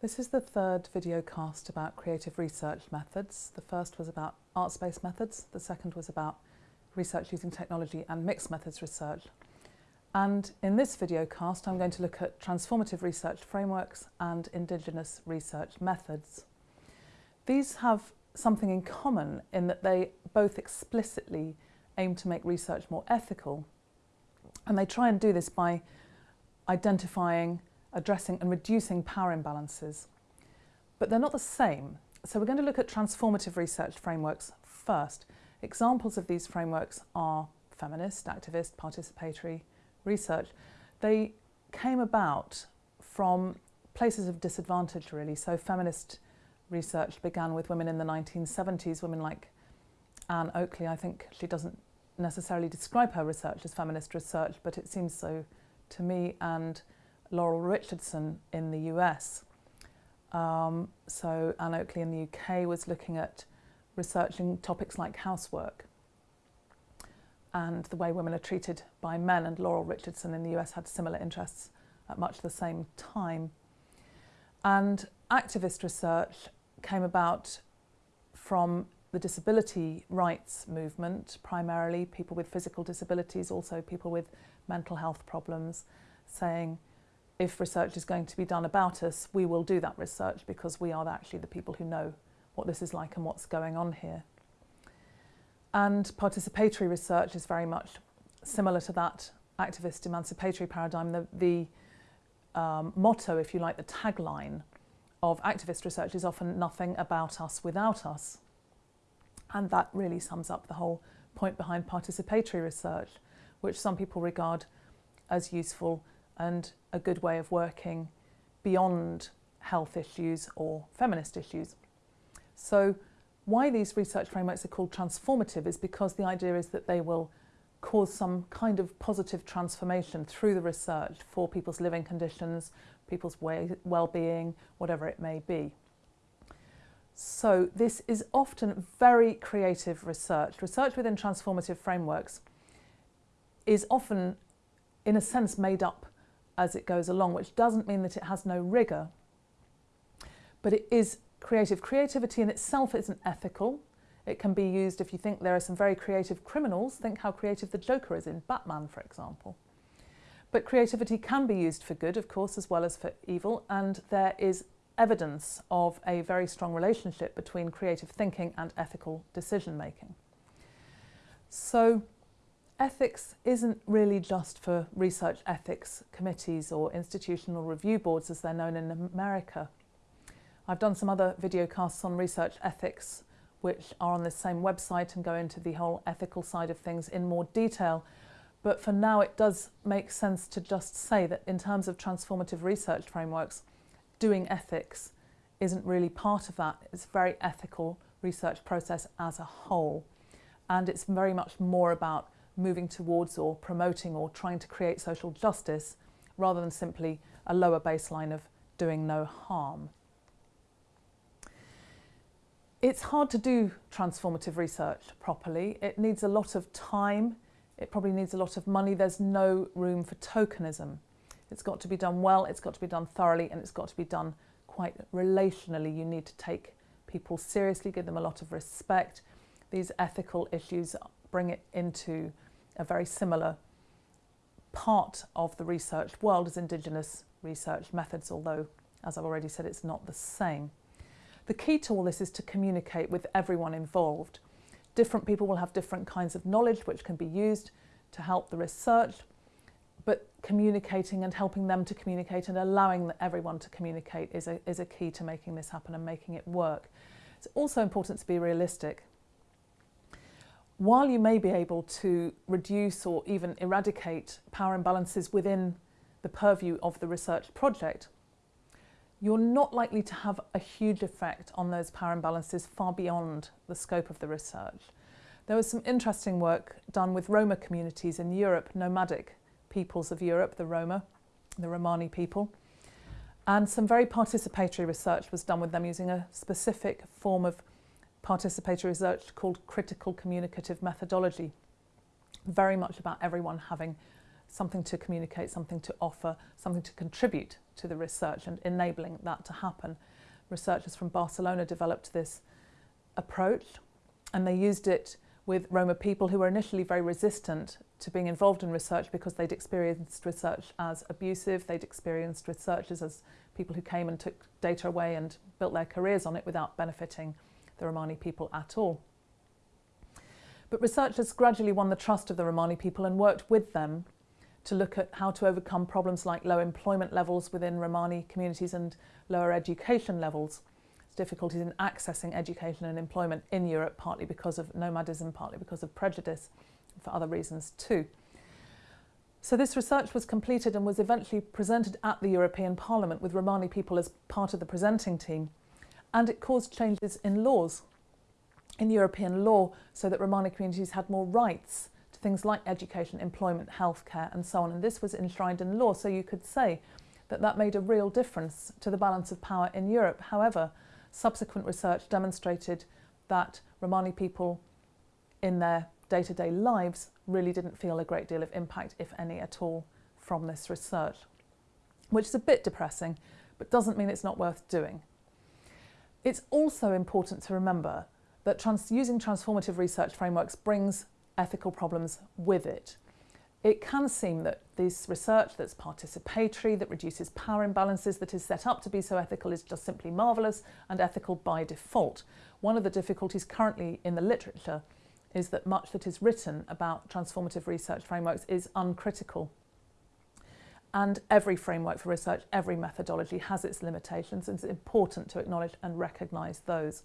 This is the third video cast about creative research methods. The first was about arts-based methods, the second was about research using technology and mixed methods research. And in this video cast I'm going to look at transformative research frameworks and Indigenous research methods. These have something in common in that they both explicitly aim to make research more ethical and they try and do this by identifying addressing and reducing power imbalances. But they're not the same. So we're going to look at transformative research frameworks first. Examples of these frameworks are feminist, activist, participatory research. They came about from places of disadvantage really. So feminist research began with women in the 1970s, women like Ann Oakley. I think she doesn't necessarily describe her research as feminist research, but it seems so to me. And Laurel Richardson in the US. Um, so Ann Oakley in the UK was looking at researching topics like housework and the way women are treated by men and Laurel Richardson in the US had similar interests at much the same time. And activist research came about from the disability rights movement, primarily people with physical disabilities, also people with mental health problems, saying if research is going to be done about us, we will do that research because we are actually the people who know what this is like and what's going on here. And participatory research is very much similar to that activist emancipatory paradigm. The, the um, motto, if you like, the tagline of activist research is often nothing about us without us. And that really sums up the whole point behind participatory research, which some people regard as useful and a good way of working beyond health issues or feminist issues. So why these research frameworks are called transformative is because the idea is that they will cause some kind of positive transformation through the research for people's living conditions, people's well-being, whatever it may be. So this is often very creative research. Research within transformative frameworks is often, in a sense, made up as it goes along, which doesn't mean that it has no rigour, but it is creative. Creativity in itself isn't ethical. It can be used if you think there are some very creative criminals, think how creative the Joker is in Batman, for example. But creativity can be used for good, of course, as well as for evil, and there is evidence of a very strong relationship between creative thinking and ethical decision making. So ethics isn't really just for research ethics committees or institutional review boards as they're known in America. I've done some other video casts on research ethics which are on this same website and go into the whole ethical side of things in more detail. But for now it does make sense to just say that in terms of transformative research frameworks, doing ethics isn't really part of that. It's a very ethical research process as a whole. And it's very much more about moving towards or promoting or trying to create social justice rather than simply a lower baseline of doing no harm. It's hard to do transformative research properly. It needs a lot of time. It probably needs a lot of money. There's no room for tokenism. It's got to be done well, it's got to be done thoroughly, and it's got to be done quite relationally. You need to take people seriously, give them a lot of respect. These ethical issues bring it into a very similar part of the research world as Indigenous research methods, although, as I've already said, it's not the same. The key to all this is to communicate with everyone involved. Different people will have different kinds of knowledge which can be used to help the research, but communicating and helping them to communicate and allowing everyone to communicate is a, is a key to making this happen and making it work. It's also important to be realistic while you may be able to reduce or even eradicate power imbalances within the purview of the research project, you're not likely to have a huge effect on those power imbalances far beyond the scope of the research. There was some interesting work done with Roma communities in Europe, nomadic peoples of Europe, the Roma, the Romani people, and some very participatory research was done with them using a specific form of participatory research called critical communicative methodology. Very much about everyone having something to communicate, something to offer, something to contribute to the research and enabling that to happen. Researchers from Barcelona developed this approach and they used it with Roma people who were initially very resistant to being involved in research because they'd experienced research as abusive, they'd experienced researchers as people who came and took data away and built their careers on it without benefiting the Romani people at all. But researchers gradually won the trust of the Romani people and worked with them to look at how to overcome problems like low employment levels within Romani communities and lower education levels, difficulties in accessing education and employment in Europe, partly because of nomadism, partly because of prejudice, for other reasons too. So this research was completed and was eventually presented at the European Parliament with Romani people as part of the presenting team, and it caused changes in laws in European law so that Romani communities had more rights to things like education, employment, healthcare and so on. And this was enshrined in law, so you could say that that made a real difference to the balance of power in Europe. However, subsequent research demonstrated that Romani people in their day-to-day -day lives really didn't feel a great deal of impact, if any at all, from this research, which is a bit depressing, but doesn't mean it's not worth doing. It's also important to remember that trans using transformative research frameworks brings ethical problems with it. It can seem that this research that's participatory, that reduces power imbalances, that is set up to be so ethical is just simply marvellous and ethical by default. One of the difficulties currently in the literature is that much that is written about transformative research frameworks is uncritical. And every framework for research, every methodology has its limitations and it's important to acknowledge and recognise those.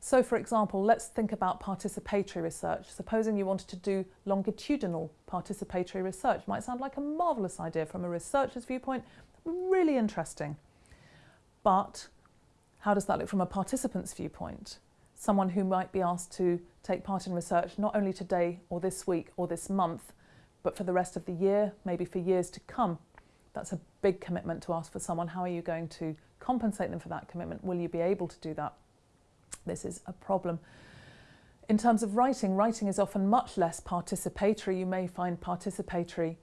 So for example, let's think about participatory research. Supposing you wanted to do longitudinal participatory research. Might sound like a marvellous idea from a researcher's viewpoint, really interesting. But how does that look from a participant's viewpoint? Someone who might be asked to take part in research not only today or this week or this month, but for the rest of the year, maybe for years to come. That's a big commitment to ask for someone. How are you going to compensate them for that commitment? Will you be able to do that? this is a problem. In terms of writing, writing is often much less participatory. You may find participatory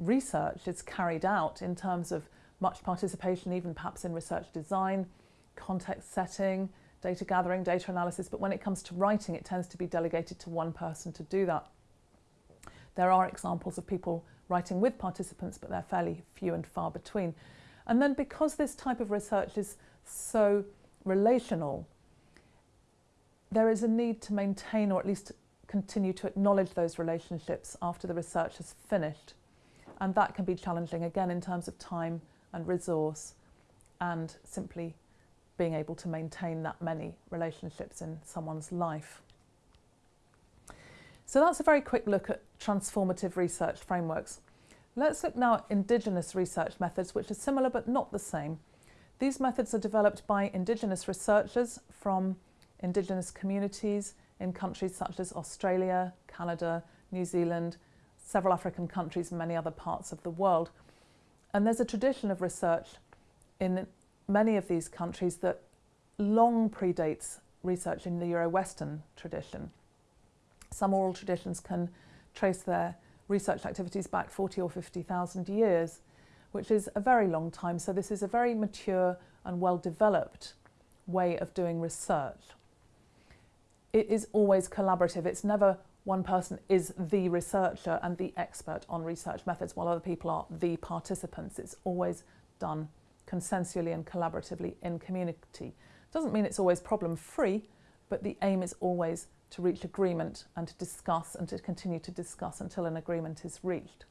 research is carried out in terms of much participation, even perhaps in research design, context setting, data gathering, data analysis, but when it comes to writing, it tends to be delegated to one person to do that. There are examples of people writing with participants, but they're fairly few and far between. And then because this type of research is so relational, there is a need to maintain or at least continue to acknowledge those relationships after the research has finished. And that can be challenging again in terms of time and resource and simply being able to maintain that many relationships in someone's life. So that's a very quick look at transformative research frameworks. Let's look now at Indigenous research methods, which are similar but not the same. These methods are developed by Indigenous researchers from Indigenous communities in countries such as Australia, Canada, New Zealand, several African countries and many other parts of the world. And there's a tradition of research in many of these countries that long predates research in the Euro-Western tradition. Some oral traditions can trace their research activities back 40 or 50,000 years, which is a very long time. So this is a very mature and well-developed way of doing research it is always collaborative. It's never one person is the researcher and the expert on research methods while other people are the participants. It's always done consensually and collaboratively in community. Doesn't mean it's always problem free, but the aim is always to reach agreement and to discuss and to continue to discuss until an agreement is reached.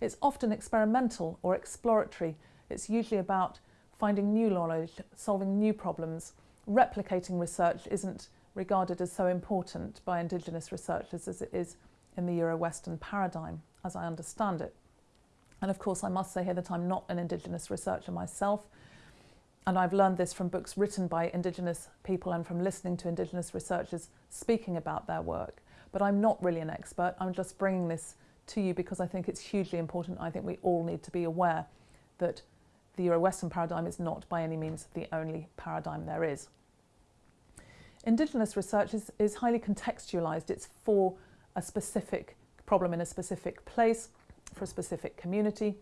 It's often experimental or exploratory. It's usually about finding new knowledge, solving new problems. Replicating research isn't regarded as so important by Indigenous researchers as it is in the Euro-Western paradigm, as I understand it. And of course, I must say here that I'm not an Indigenous researcher myself, and I've learned this from books written by Indigenous people and from listening to Indigenous researchers speaking about their work. But I'm not really an expert, I'm just bringing this to you because I think it's hugely important. I think we all need to be aware that the Euro-Western paradigm is not by any means the only paradigm there is. Indigenous research is, is highly contextualised. It's for a specific problem in a specific place, for a specific community.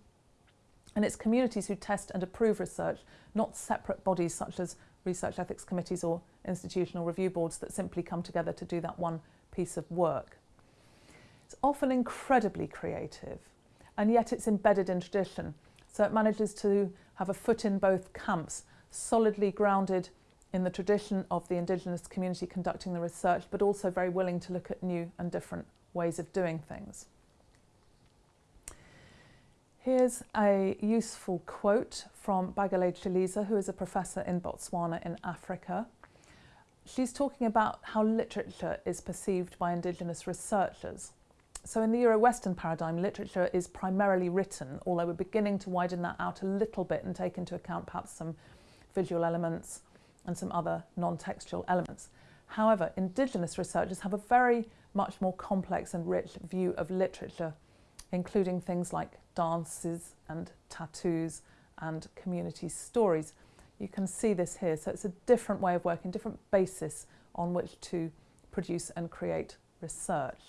And it's communities who test and approve research, not separate bodies such as research ethics committees or institutional review boards that simply come together to do that one piece of work. It's often incredibly creative, and yet it's embedded in tradition. So it manages to have a foot in both camps, solidly grounded in the tradition of the Indigenous community conducting the research, but also very willing to look at new and different ways of doing things. Here's a useful quote from Bagele Chilisa, who is a professor in Botswana in Africa. She's talking about how literature is perceived by Indigenous researchers. So in the Euro-Western paradigm, literature is primarily written, although we're beginning to widen that out a little bit and take into account perhaps some visual elements and some other non-textual elements. However, Indigenous researchers have a very much more complex and rich view of literature, including things like dances and tattoos and community stories. You can see this here. So it's a different way of working, different basis on which to produce and create research.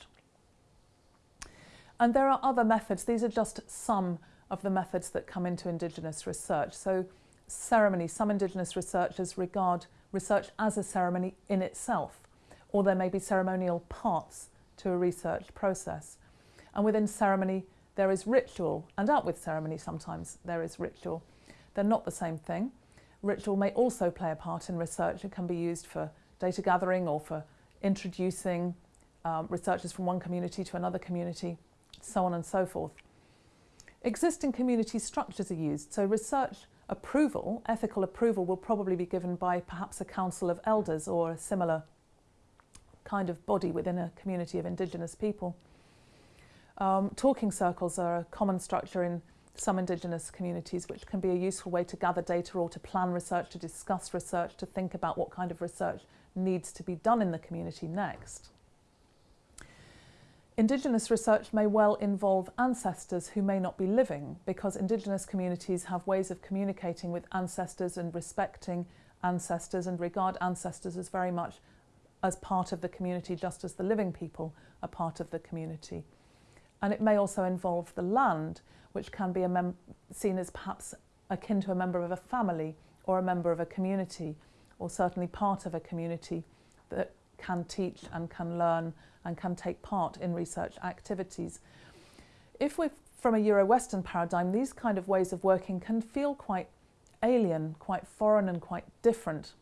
And there are other methods. These are just some of the methods that come into Indigenous research. So ceremony, some Indigenous researchers regard research as a ceremony in itself, or there may be ceremonial parts to a research process. And within ceremony, there is ritual, and out with ceremony sometimes there is ritual. They're not the same thing. Ritual may also play a part in research. It can be used for data gathering or for introducing um, researchers from one community to another community, so on and so forth. Existing community structures are used, so research approval, ethical approval, will probably be given by perhaps a council of elders or a similar kind of body within a community of Indigenous people. Um, talking circles are a common structure in some Indigenous communities, which can be a useful way to gather data or to plan research, to discuss research, to think about what kind of research needs to be done in the community next. Indigenous research may well involve ancestors who may not be living because Indigenous communities have ways of communicating with ancestors and respecting ancestors and regard ancestors as very much as part of the community just as the living people are part of the community. And it may also involve the land, which can be seen as perhaps akin to a member of a family or a member of a community, or certainly part of a community that can teach and can learn and can take part in research activities. If we're from a Euro-Western paradigm, these kind of ways of working can feel quite alien, quite foreign and quite different.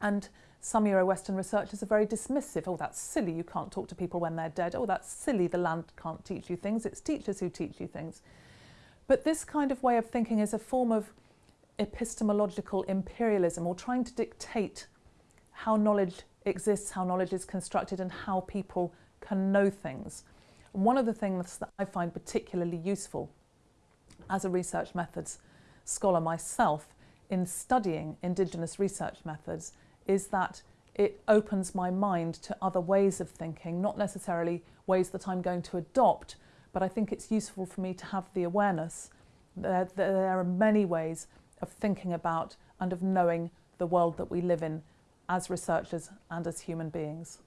And some Euro-Western researchers are very dismissive. Oh, that's silly, you can't talk to people when they're dead. Oh, that's silly, the land can't teach you things. It's teachers who teach you things. But this kind of way of thinking is a form of epistemological imperialism or trying to dictate how knowledge exists, how knowledge is constructed and how people can know things. And one of the things that I find particularly useful as a research methods scholar myself in studying Indigenous research methods is that it opens my mind to other ways of thinking, not necessarily ways that I'm going to adopt, but I think it's useful for me to have the awareness that there are many ways of thinking about and of knowing the world that we live in as researchers and as human beings.